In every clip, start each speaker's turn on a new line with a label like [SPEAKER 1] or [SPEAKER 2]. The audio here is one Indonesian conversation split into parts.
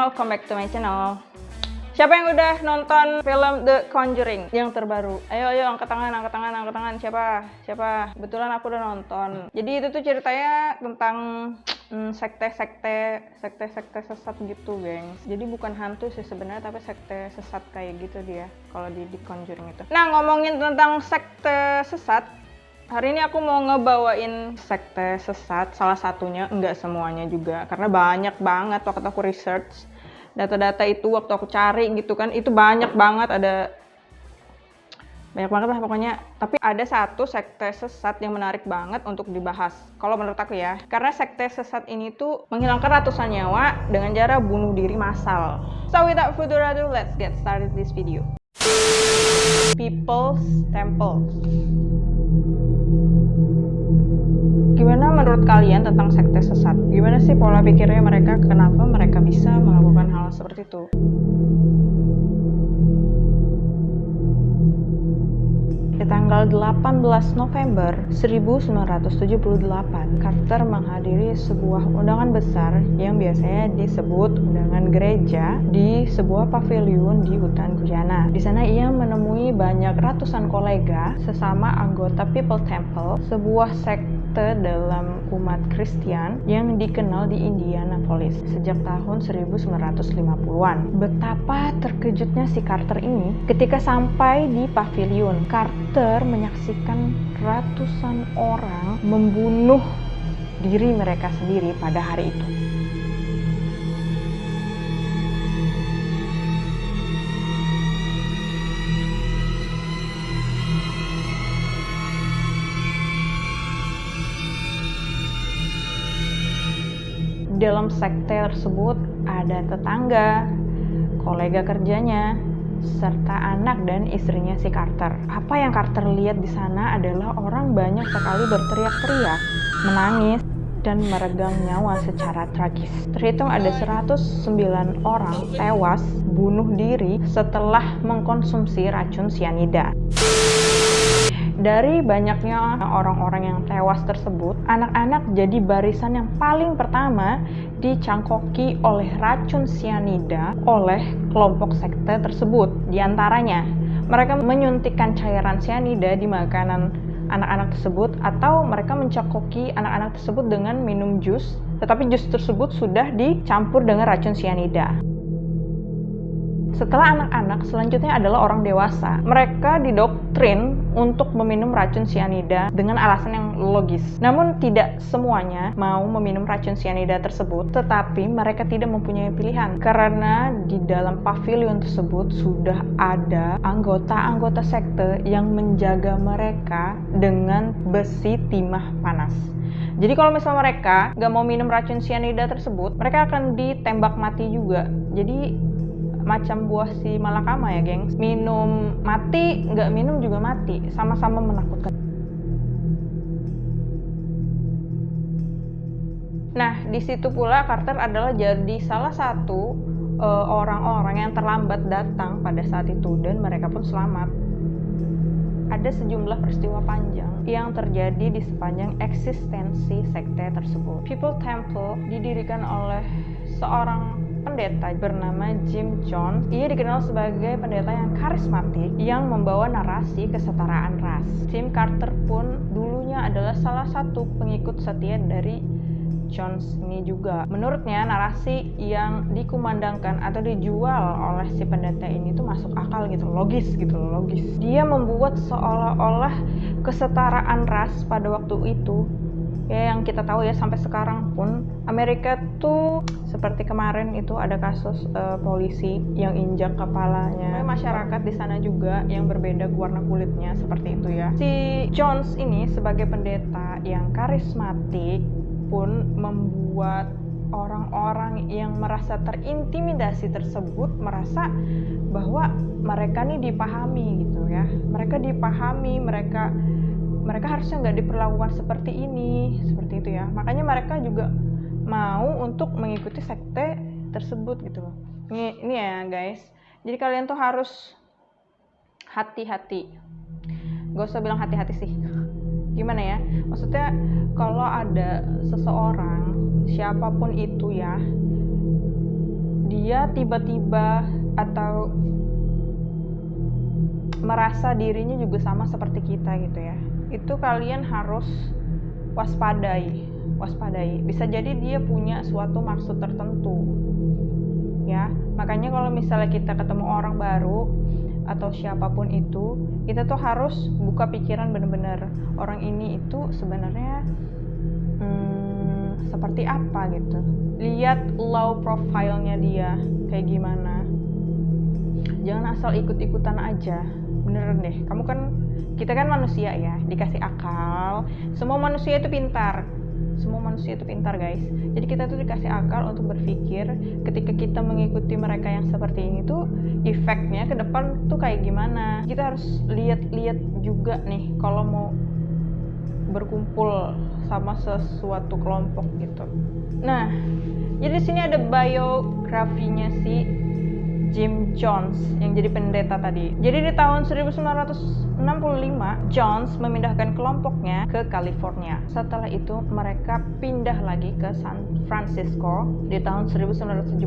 [SPEAKER 1] welcome back to my channel Siapa yang udah nonton film The Conjuring yang terbaru? Ayo ayo angkat tangan, angkat tangan, angkat tangan. Siapa? Siapa? Kebetulan aku udah nonton. Jadi itu tuh ceritanya tentang sekte-sekte, sekte-sekte sesat gitu, gengs. Jadi bukan hantu sih sebenarnya, tapi sekte sesat kayak gitu dia kalau di The Conjuring itu. Nah, ngomongin tentang sekte sesat, Hari ini aku mau ngebawain sekte sesat, salah satunya, enggak semuanya juga, karena banyak banget waktu aku research data-data itu waktu aku cari gitu kan, itu banyak banget ada banyak banget lah pokoknya. Tapi ada satu sekte sesat yang menarik banget untuk dibahas. Kalau menurut aku ya, karena sekte sesat ini tuh menghilangkan ratusan nyawa dengan cara bunuh diri massal. So without further ado, let's get started this video. People's Temple. Gimana menurut kalian tentang sekte sesat? Gimana sih pola pikirnya mereka? Kenapa mereka bisa melakukan hal seperti itu? Di tanggal 18 November 1978, Carter menghadiri sebuah undangan besar yang biasanya disebut undangan gereja di sebuah pavilion di hutan Guyana. Di sana ia menemui banyak ratusan kolega sesama anggota People Temple, sebuah sekte sekte dalam umat Kristen yang dikenal di Indianapolis sejak tahun 1950-an. Betapa terkejutnya si Carter ini ketika sampai di pavilion. Carter menyaksikan ratusan orang membunuh diri mereka sendiri pada hari itu. Dalam sekte tersebut ada tetangga, kolega kerjanya, serta anak dan istrinya si Carter. Apa yang Carter lihat di sana adalah orang banyak sekali berteriak-teriak, menangis, dan meregang nyawa secara tragis. Terhitung ada 109 orang tewas bunuh diri setelah mengkonsumsi racun sianida. Dari banyaknya orang-orang yang tewas tersebut, anak-anak jadi barisan yang paling pertama dicangkoki oleh racun sianida oleh kelompok sekte tersebut. Di antaranya, mereka menyuntikkan cairan sianida di makanan anak-anak tersebut atau mereka mencangkoki anak-anak tersebut dengan minum jus, tetapi jus tersebut sudah dicampur dengan racun sianida. Setelah anak-anak, selanjutnya adalah orang dewasa. Mereka didoktrin untuk meminum racun sianida dengan alasan yang logis. Namun tidak semuanya mau meminum racun sianida tersebut, tetapi mereka tidak mempunyai pilihan karena di dalam pavilion tersebut sudah ada anggota-anggota sekte yang menjaga mereka dengan besi timah panas. Jadi kalau misalnya mereka nggak mau minum racun sianida tersebut, mereka akan ditembak mati juga. Jadi macam buah si malakama ya gengs minum mati nggak minum juga mati. Sama-sama menakutkan. Nah di situ pula Carter adalah jadi salah satu eh, orang-orang uh, yang terlambat datang pada saat itu dan mereka pun selamat. Ada sejumlah peristiwa panjang yang terjadi di sepanjang eksistensi sekte tersebut. People Temple didirikan oleh seorang pendeta bernama Jim Jones. Ia dikenal sebagai pendeta yang karismatik yang membawa narasi kesetaraan ras. Jim Carter pun dulunya adalah salah satu pengikut setia dari Jones ini juga. Menurutnya narasi yang dikumandangkan atau dijual oleh si pendeta ini tuh masuk akal gitu, logis gitu, logis. Dia membuat seolah-olah kesetaraan ras pada waktu itu ya yang kita tahu ya sampai sekarang pun Amerika tuh seperti kemarin itu ada kasus uh, polisi yang injak kepalanya. Masyarakat di sana juga yang berbeda warna kulitnya seperti itu ya. Si Jones ini sebagai pendeta yang karismatik pun membuat orang-orang yang merasa terintimidasi tersebut merasa bahwa mereka nih dipahami gitu ya. Mereka dipahami mereka mereka harusnya nggak diperlakukan seperti ini seperti itu ya. Makanya mereka juga mau untuk mengikuti sekte tersebut gitu loh. Ini, ini ya guys. Jadi kalian tuh harus hati-hati. Gak usah bilang hati-hati sih. Gimana ya? Maksudnya kalau ada seseorang siapa pun itu ya dia tiba-tiba atau merasa dirinya juga sama seperti kita gitu ya itu kalian harus waspadai waspadai. Bisa jadi dia punya suatu maksud tertentu ya. Makanya kalau misalnya kita ketemu orang baru atau siapa pun itu kita tuh harus buka pikiran bener-bener orang ini itu sebenarnya hmm, seperti apa gitu. Lihat low profile-nya dia kayak gimana jangan asal ikut-ikutan aja. Beneran deh. Kamu kan kita kan manusia ya dikasih akal. Semua manusia itu pintar. Semua manusia itu pintar guys. Jadi kita tuh dikasih akal untuk berpikir. Ketika kita mengikuti mereka yang seperti ini tuh efeknya ke depan tuh kayak gimana? Kita harus lihat-lihat juga nih kalau mau berkumpul sama sesuatu kelompok gitu. Nah jadi di sini ada biografinya si Jim Jones yang jadi pendeta tadi. Jadi di tahun 1965, Jones memindahkan kelompoknya ke California. Setelah itu mereka pindah lagi ke San Francisco di tahun 1971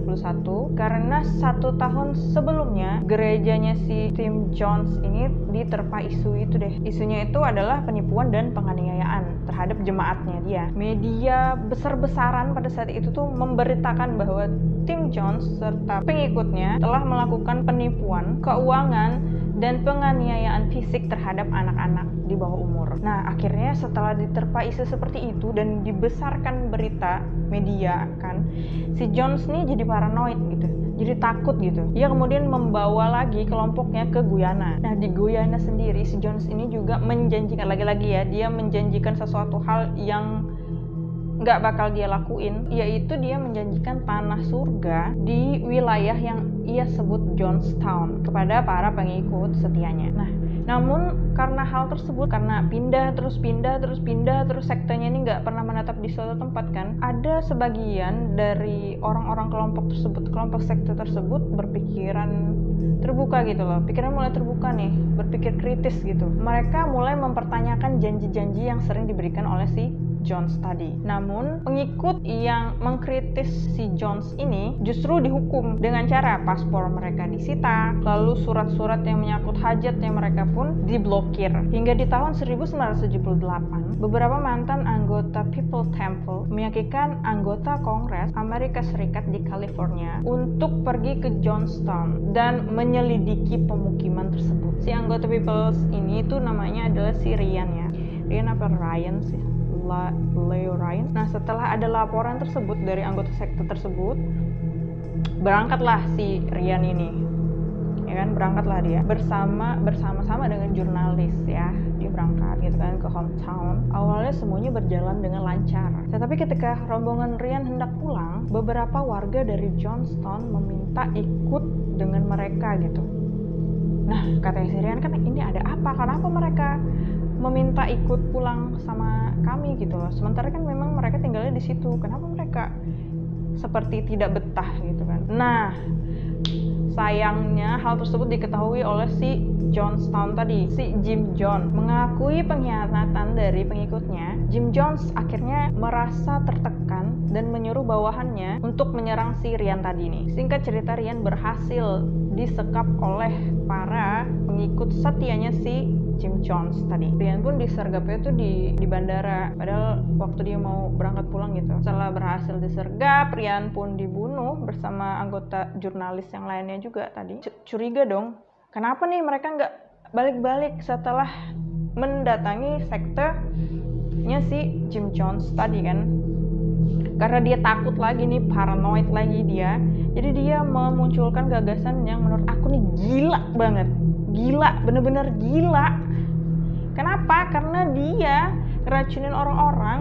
[SPEAKER 1] karena satu tahun sebelumnya gerejanya si Tim Jones ini diterpa isu itu deh. Isunya itu adalah penipuan dan penganiayaan terhadap jemaatnya dia. Media besar-besaran pada saat itu tuh memberitakan bahwa Tim Jones serta pengikutnya telah telah melakukan penipuan, keuangan, dan penganiayaan fisik terhadap anak-anak di bawah umur. Nah, akhirnya setelah diterpa isu seperti itu dan dibesarkan berita media kan, si Jones nih jadi paranoid gitu. Jadi takut gitu. Ia kemudian membawa lagi kelompoknya ke Guyana. Nah, di Guyana sendiri si Jones ini juga menjanjikan lagi-lagi ya, dia menjanjikan sesuatu hal yang nggak bakal dia lakuin, yaitu dia menjanjikan tanah surga di wilayah yang ia sebut Johnstown kepada para pengikut setianya. Nah, namun karena hal tersebut, karena pindah terus pindah terus pindah terus sektenya ini nggak pernah menetap di suatu tempat kan, ada sebagian dari orang-orang kelompok tersebut, kelompok sekte tersebut berpikiran terbuka gitu loh, pikiran mulai terbuka nih, berpikir kritis gitu. Mereka mulai mempertanyakan janji-janji yang sering diberikan oleh si Jones tadi. Namun, pengikut yang mengkritis si Jones ini justru dihukum dengan cara paspor mereka disita, lalu surat-surat yang menyangkut hajatnya mereka pun diblokir. Hingga di tahun 1978, beberapa mantan anggota People Temple meyakinkan anggota Kongres Amerika Serikat di California untuk pergi ke Johnstown dan menyelidiki pemukiman tersebut. Si anggota People ini itu namanya adalah si Ryan ya. Ryan apa Ryan sih? Leo Ryan. Nah, setelah ada laporan tersebut dari anggota sekte tersebut, berangkatlah si Ryan ini. Ya kan, berangkatlah dia bersama bersama-sama dengan jurnalis ya. Dia berangkat gitu kan ke hometown. Awalnya semuanya berjalan dengan lancar. Tetapi ketika rombongan Ryan hendak pulang, beberapa warga dari Johnstown meminta ikut dengan mereka gitu. Nah, katanya si Ryan kan ini ada apa? Kenapa mereka meminta ikut pulang sama kami gitu loh. Sementara kan memang mereka tinggalnya di situ. Kenapa mereka seperti tidak betah gitu kan? Nah sayangnya hal tersebut diketahui oleh si Johnstown tadi si Jim John mengakui pengkhianatan dari pengikutnya Jim Jones akhirnya merasa tertekan dan menyuruh bawahannya untuk menyerang si Rian tadi nih. Singkat cerita Rian berhasil disekap oleh para pengikut setianya si Jim Jones tadi. Rian pun disergapnya tuh di di bandara. Padahal waktu dia mau berangkat pulang gitu. Setelah berhasil disergap, Rian pun dibunuh bersama anggota jurnalis yang lainnya juga tadi. C curiga dong. Kenapa nih mereka nggak balik-balik setelah mendatangi sekte-nya si Jim Jones tadi kan? Karena dia takut lagi nih, paranoid lagi dia. Jadi dia memunculkan gagasan yang menurut aku nih gila banget gila bener-bener gila Kenapa? Karena dia ngeracunin orang-orang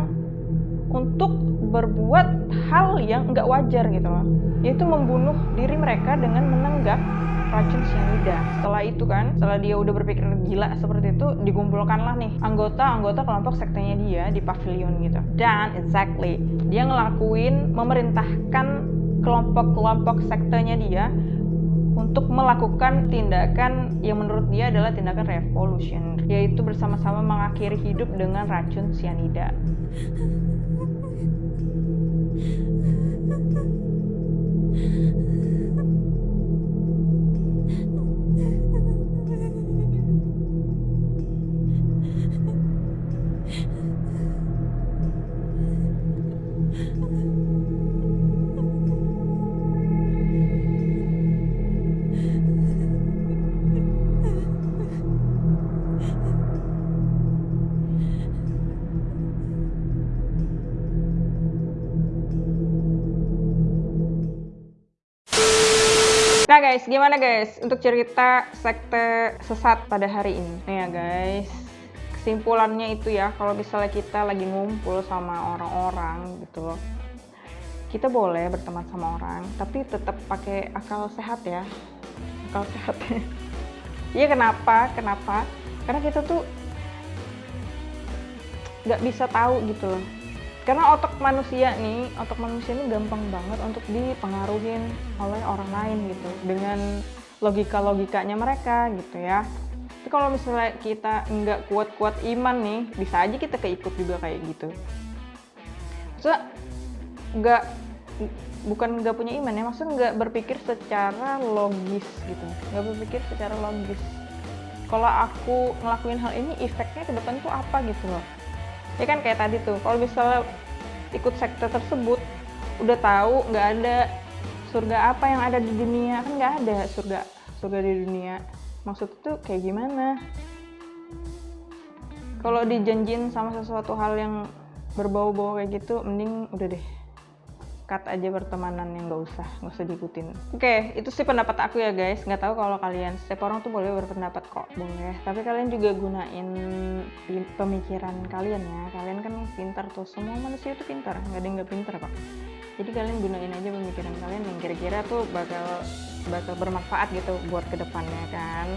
[SPEAKER 1] untuk berbuat hal yang nggak wajar gitu loh. Yaitu membunuh diri mereka dengan menenggak racun cyanida. Setelah itu kan, setelah dia udah berpikir gila seperti itu, dikumpulkanlah nih anggota-anggota kelompok sektenya dia di pavilion gitu. Dan exactly, dia ngelakuin memerintahkan kelompok-kelompok sektenya dia untuk melakukan tindakan yang menurut dia adalah tindakan revolution, yaitu bersama-sama mengakhiri hidup dengan racun cyanida. guys? Gimana guys untuk cerita sekte sesat pada hari ini? Nih ya guys, kesimpulannya itu ya, kalau misalnya kita lagi ngumpul sama orang-orang gitu loh, kita boleh berteman sama orang, tapi tetap pakai akal sehat ya, akal sehat. Iya kenapa? Kenapa? Karena kita tuh nggak bisa tahu gitu loh karena otak manusia nih otak manusia ini gampang banget untuk dipengaruhin oleh orang lain gitu dengan logika logikanya mereka gitu ya. Tapi kalau misalnya kita nggak kuat-kuat iman nih bisa aja kita keikut juga kayak gitu. So nggak bukan nggak punya iman ya maksudnya nggak berpikir secara logis gitu. Nggak berpikir secara logis. Kalau aku ngelakuin hal ini efeknya ke depan tuh apa gitu loh ya kan kayak tadi tuh kalau misalnya ikut sekte tersebut udah tahu nggak ada surga apa yang ada di dunia. Kan nggak ada surga surga di dunia. Maksud itu kayak gimana? Kalau dijanjin sama sesuatu hal yang berbau-bau kayak gitu mending udah deh cut aja pertemanan yang nggak usah nggak usah diikutin. Oke okay, itu sih pendapat aku ya guys. Nggak tahu kalau kalian setiap orang tuh boleh berpendapat kok. Boleh. Tapi kalian juga gunain pemikiran kalian ya. Kalian kan pintar tuh. Semua manusia itu pintar. Nggak ada yang nggak pintar kok jadi kalian gunain aja pemikiran kalian yang kira-kira tuh bakal bakal bermanfaat gitu buat ke depannya kan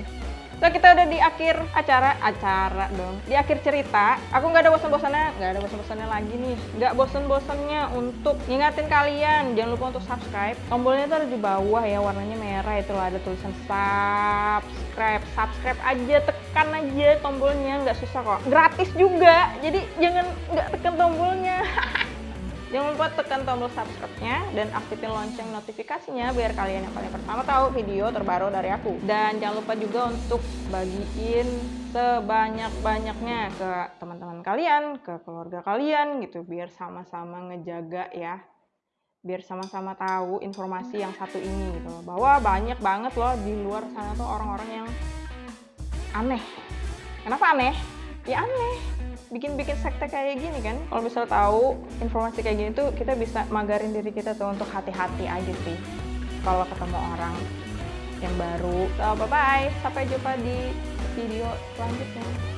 [SPEAKER 1] So kita udah di akhir acara, acara dong. Di akhir cerita, aku nggak ada bosan-bosannya, nggak ada bosan-bosannya lagi nih. Nggak bosan-bosannya untuk ngingatin kalian, jangan lupa untuk subscribe. Tombolnya tuh ada di bawah ya, warnanya merah itu ada tulisan subscribe. Subscribe aja, tekan aja tombolnya, nggak susah kok. Gratis juga, jadi jangan nggak tekan tombolnya. Jangan lupa tekan tombol subscribe-nya dan aktifin lonceng notifikasinya biar kalian yang paling pertama tahu video terbaru dari aku. Dan jangan lupa juga untuk bagiin sebanyak-banyaknya ke teman-teman kalian, ke keluarga kalian gitu biar sama-sama ngejaga ya. Biar sama-sama tahu informasi yang satu ini gitu Bahwa banyak banget loh di luar sana tuh orang-orang yang aneh. Kenapa aneh? Ya aneh bikin-bikin sekte kayak gini kan? Kalau misal tahu informasi kayak gini tuh kita bisa magarin diri kita tuh untuk hati-hati aja sih. Kalau ketemu orang yang baru. So bye bye sampai jumpa di video selanjutnya